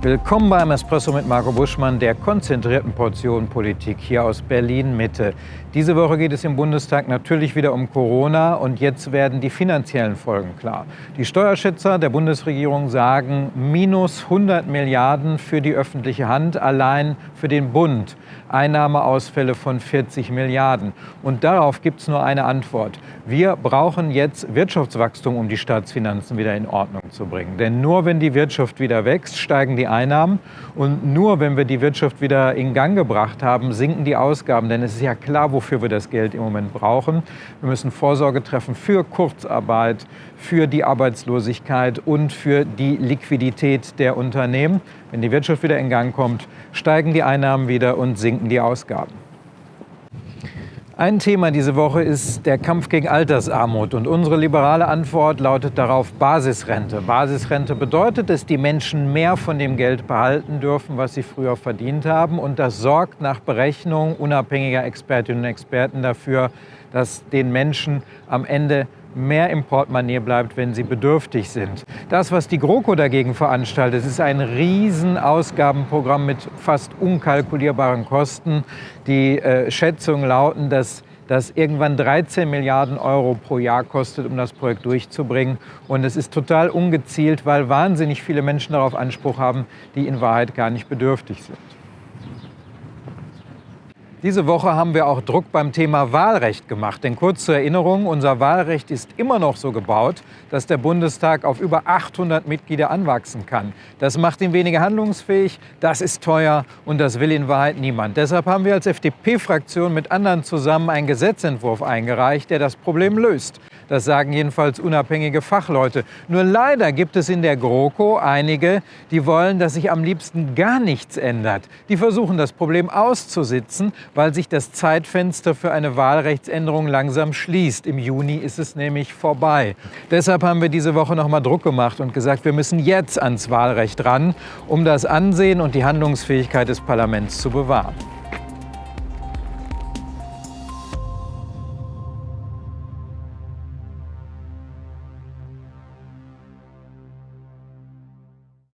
Willkommen beim Espresso mit Marco Buschmann, der konzentrierten Portion Politik hier aus Berlin-Mitte. Diese Woche geht es im Bundestag natürlich wieder um Corona und jetzt werden die finanziellen Folgen klar. Die Steuerschätzer der Bundesregierung sagen minus 100 Milliarden für die öffentliche Hand, allein für den Bund. Einnahmeausfälle von 40 Milliarden. Und darauf gibt es nur eine Antwort. Wir brauchen jetzt Wirtschaftswachstum, um die Staatsfinanzen wieder in Ordnung zu bringen. Denn nur wenn die Wirtschaft wieder wächst, steigen die Einnahmen. Und nur wenn wir die Wirtschaft wieder in Gang gebracht haben, sinken die Ausgaben. Denn es ist ja klar, wofür wir das Geld im Moment brauchen. Wir müssen Vorsorge treffen für Kurzarbeit, für die Arbeitslosigkeit und für die Liquidität der Unternehmen. Wenn die Wirtschaft wieder in Gang kommt, steigen die Einnahmen wieder und sinken die Ausgaben. Ein Thema diese Woche ist der Kampf gegen Altersarmut. Und unsere liberale Antwort lautet darauf Basisrente. Basisrente bedeutet, dass die Menschen mehr von dem Geld behalten dürfen, was sie früher verdient haben. Und das sorgt nach Berechnung unabhängiger Expertinnen und Experten dafür, dass den Menschen am Ende mehr im Portemonnaie bleibt, wenn sie bedürftig sind. Das, was die GroKo dagegen veranstaltet, ist ein Riesenausgabenprogramm mit fast unkalkulierbaren Kosten. Die äh, Schätzungen lauten, dass das irgendwann 13 Milliarden Euro pro Jahr kostet, um das Projekt durchzubringen. Und es ist total ungezielt, weil wahnsinnig viele Menschen darauf Anspruch haben, die in Wahrheit gar nicht bedürftig sind. Diese Woche haben wir auch Druck beim Thema Wahlrecht gemacht. Denn kurz zur Erinnerung, unser Wahlrecht ist immer noch so gebaut, dass der Bundestag auf über 800 Mitglieder anwachsen kann. Das macht ihn weniger handlungsfähig, das ist teuer und das will in Wahrheit niemand. Deshalb haben wir als FDP-Fraktion mit anderen zusammen einen Gesetzentwurf eingereicht, der das Problem löst. Das sagen jedenfalls unabhängige Fachleute. Nur leider gibt es in der GroKo einige, die wollen, dass sich am liebsten gar nichts ändert. Die versuchen das Problem auszusitzen, weil sich das Zeitfenster für eine Wahlrechtsänderung langsam schließt. Im Juni ist es nämlich vorbei. Deshalb haben wir diese Woche noch mal Druck gemacht und gesagt, wir müssen jetzt ans Wahlrecht ran, um das Ansehen und die Handlungsfähigkeit des Parlaments zu bewahren.